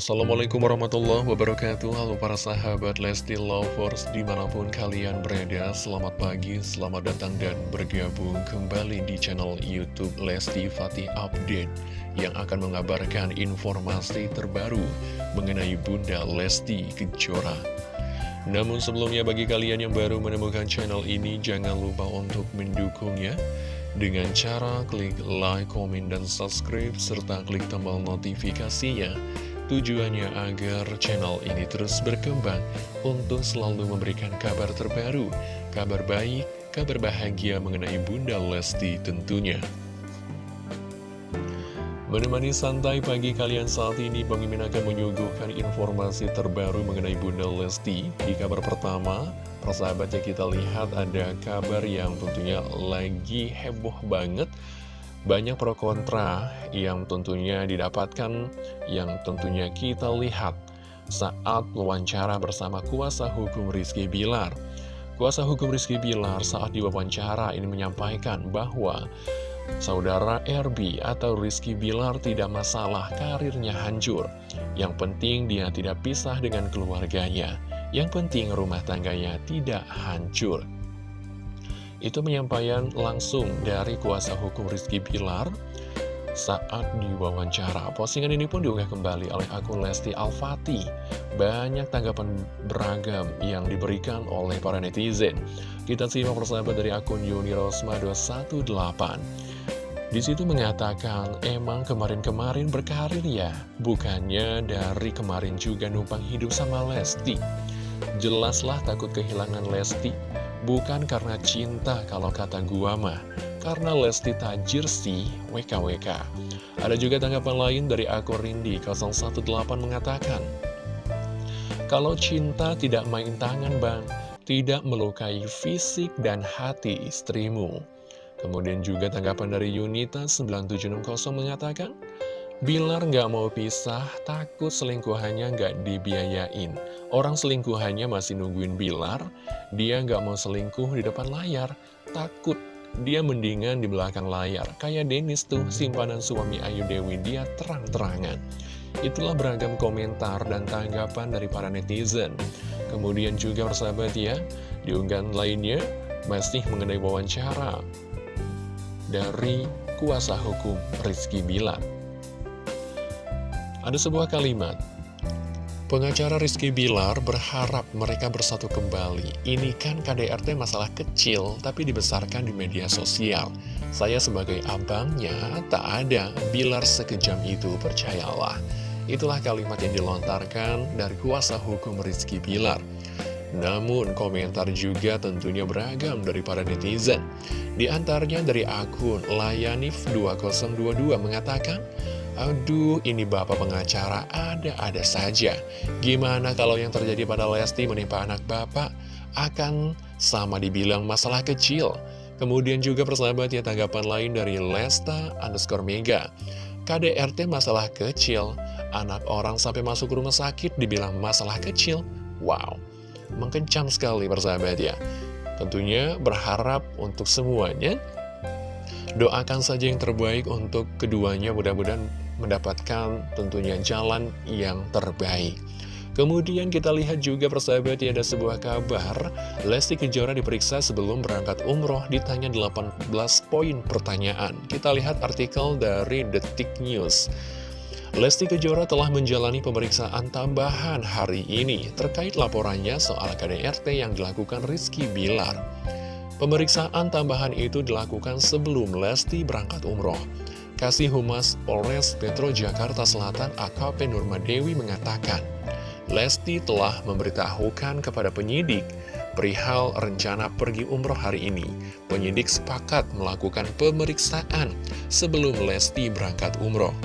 Assalamualaikum warahmatullahi wabarakatuh. Halo para sahabat Lesti Lovers Di mana pun kalian berada Selamat pagi, selamat datang dan bergabung Kembali di channel Youtube Lesti Fatih Update Yang akan mengabarkan informasi terbaru Mengenai Bunda Lesti Kejora. Namun sebelumnya bagi kalian yang baru menemukan channel ini Jangan lupa untuk mendukungnya dengan cara klik like, komen, dan subscribe, serta klik tombol notifikasinya Tujuannya agar channel ini terus berkembang untuk selalu memberikan kabar terbaru, kabar baik, kabar bahagia mengenai Bunda Lesti tentunya. Menemani santai pagi kalian saat ini, Bang akan menyuguhkan informasi terbaru mengenai Bunda Lesti. Di kabar pertama, persahabatnya kita lihat ada kabar yang tentunya lagi heboh banget banyak pro kontra yang tentunya didapatkan, yang tentunya kita lihat saat wawancara bersama kuasa hukum Rizky Bilar. Kuasa hukum Rizky Bilar saat diwawancara ini menyampaikan bahwa Saudara RB atau Rizky Bilar tidak masalah karirnya hancur. Yang penting dia tidak pisah dengan keluarganya. Yang penting rumah tangganya tidak hancur. Itu penyampaian langsung dari kuasa hukum Rizky Bilar saat diwawancara. Postingan ini pun diunggah kembali oleh akun Lesti Al-Fatih. Banyak tanggapan beragam yang diberikan oleh para netizen. Kita simak persahabat dari akun Yuni Rosma 218. Di situ mengatakan, emang kemarin-kemarin berkarir ya, bukannya dari kemarin juga numpang hidup sama Lesti. Jelaslah takut kehilangan Lesti, Bukan karena cinta kalau kata gua mah Karena Lesti tajir sih WKWK Ada juga tanggapan lain dari akun Rindi 018 mengatakan Kalau cinta tidak main tangan bang Tidak melukai fisik dan hati istrimu. Kemudian juga tanggapan dari Yunita 9760 mengatakan Bilar nggak mau pisah, takut selingkuhannya nggak dibiayain. Orang selingkuhannya masih nungguin Bilar, dia nggak mau selingkuh di depan layar, takut. Dia mendingan di belakang layar, kayak Dennis tuh, simpanan suami Ayu Dewi, dia terang-terangan. Itulah beragam komentar dan tanggapan dari para netizen. Kemudian juga persahabat ya, diunggahan lainnya masih mengenai wawancara dari kuasa hukum Rizky Bilar. Ada sebuah kalimat, pengacara Rizky Bilar berharap mereka bersatu kembali. Ini kan KDRT masalah kecil, tapi dibesarkan di media sosial. Saya sebagai abangnya, tak ada Bilar sekejam itu, percayalah. Itulah kalimat yang dilontarkan dari kuasa hukum Rizky Bilar. Namun komentar juga tentunya beragam dari para netizen. Di antaranya dari akun Layanif2022 mengatakan, Aduh, ini bapak pengacara ada-ada saja. Gimana kalau yang terjadi pada Lesti menimpa anak bapak? Akan sama dibilang masalah kecil. Kemudian juga persahabat ya tanggapan lain dari Lesta underscore Mega. KDRT masalah kecil, anak orang sampai masuk rumah sakit dibilang masalah kecil. Wow, mengkencang sekali persahabat ya. Tentunya berharap untuk semuanya Doakan saja yang terbaik untuk keduanya mudah-mudahan mendapatkan tentunya jalan yang terbaik. Kemudian kita lihat juga persahabat ya ada sebuah kabar. Lesti Kejora diperiksa sebelum berangkat umroh ditanya 18 poin pertanyaan. Kita lihat artikel dari Detik News. Lesti Kejora telah menjalani pemeriksaan tambahan hari ini terkait laporannya soal KDRT yang dilakukan Rizky Bilar. Pemeriksaan tambahan itu dilakukan sebelum Lesti berangkat umroh Kasih Humas Polres Metro Jakarta Selatan AKP Nurmadewi mengatakan, Lesti telah memberitahukan kepada penyidik perihal rencana pergi umroh hari ini. Penyidik sepakat melakukan pemeriksaan sebelum Lesti berangkat umroh.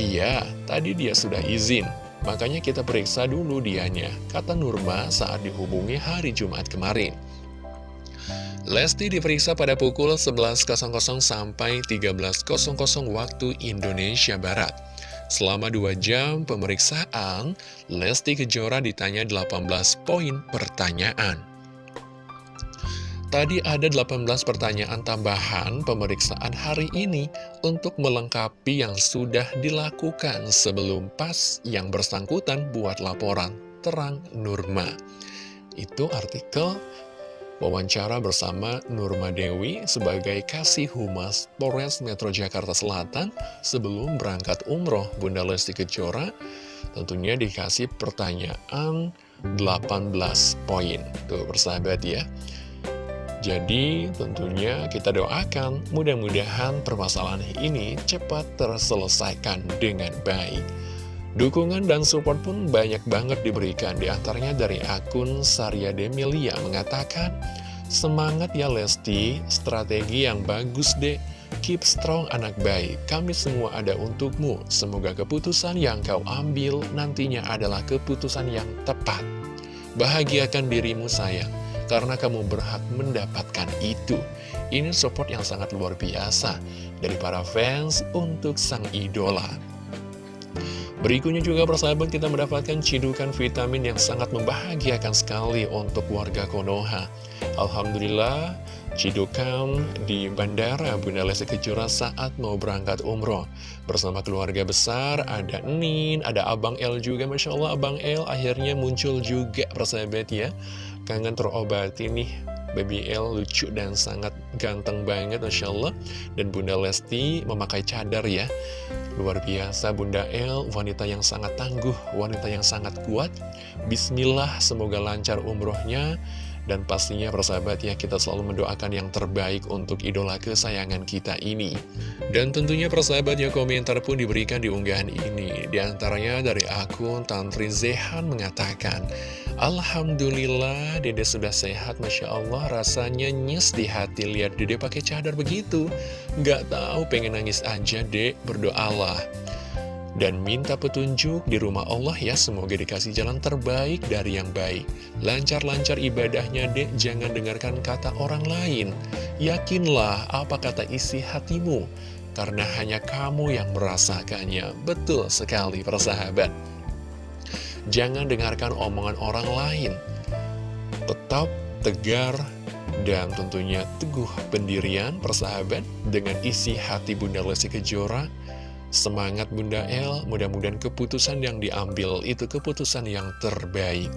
Iya, tadi dia sudah izin, makanya kita periksa dulu dianya, kata Nurma saat dihubungi hari Jumat kemarin. Lesti diperiksa pada pukul 11.00 sampai 13.00 waktu Indonesia Barat. Selama dua jam pemeriksaan, Lesti Kejora ditanya 18 poin pertanyaan. Tadi ada 18 pertanyaan tambahan pemeriksaan hari ini untuk melengkapi yang sudah dilakukan sebelum pas yang bersangkutan buat laporan terang Nurma. Itu artikel wawancara bersama Nurma Dewi sebagai Kasih Humas Polres Metro Jakarta Selatan sebelum berangkat umroh Bunda Lesti Kejora tentunya dikasih pertanyaan 18 poin. Tuh persahabat ya. Jadi tentunya kita doakan mudah-mudahan permasalahan ini cepat terselesaikan dengan baik. Dukungan dan support pun banyak banget diberikan. Di antaranya dari akun Sarya Demilia mengatakan Semangat ya Lesti, strategi yang bagus deh Keep strong anak baik, kami semua ada untukmu. Semoga keputusan yang kau ambil nantinya adalah keputusan yang tepat. Bahagiakan dirimu sayang karena kamu berhak mendapatkan itu. Ini support yang sangat luar biasa dari para fans untuk sang idola. Berikutnya juga persahabat kita mendapatkan cidukan vitamin yang sangat membahagiakan sekali untuk warga Konoha. Alhamdulillah, cidukan di Bandara Bunda Lesti Kejora saat mau berangkat umroh. Bersama keluarga besar, ada Nin, ada Abang El juga, Masya Allah Abang El akhirnya muncul juga persahabat ya kangen terobati nih Baby L lucu dan sangat ganteng banget Masya Allah Dan Bunda Lesti memakai cadar ya Luar biasa Bunda L wanita yang sangat tangguh Wanita yang sangat kuat. Bismillah semoga lancar umrohnya dan pastinya persahabat ya kita selalu mendoakan yang terbaik untuk idola kesayangan kita ini. Dan tentunya persahabat ya komentar pun diberikan di unggahan ini. Di antaranya dari akun Tantri Zehan mengatakan Alhamdulillah dede sudah sehat. Masya Allah rasanya nyes di hati. Lihat dede pakai cadar begitu. Gak tahu pengen nangis aja dek. Berdoalah dan minta petunjuk di rumah Allah ya Semoga dikasih jalan terbaik dari yang baik. Lancar-lancar ibadahnya dek. Jangan dengarkan kata orang lain. Yakinlah apa kata isi hatimu Karena hanya kamu yang merasakannya. Betul sekali persahabat. Jangan dengarkan omongan orang lain. Tetap tegar dan tentunya teguh pendirian persahabat dengan isi hati Bunda Lesti Kejora Semangat Bunda El, mudah-mudahan keputusan yang diambil itu keputusan yang terbaik.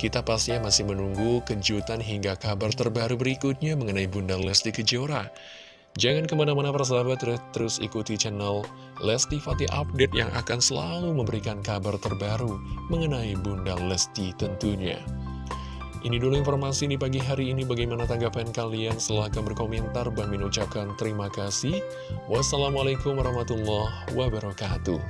Kita pastinya masih menunggu kejutan hingga kabar terbaru berikutnya mengenai Bunda Lesti Kejora. Jangan ke mana-mana persahabat, terus ikuti channel Lesti Fatih Update yang akan selalu memberikan kabar terbaru mengenai Bunda Lesti tentunya. Ini dulu informasi di pagi hari ini. Bagaimana tanggapan kalian? Silahkan berkomentar. Bang Min ucapkan terima kasih. Wassalamualaikum warahmatullahi wabarakatuh.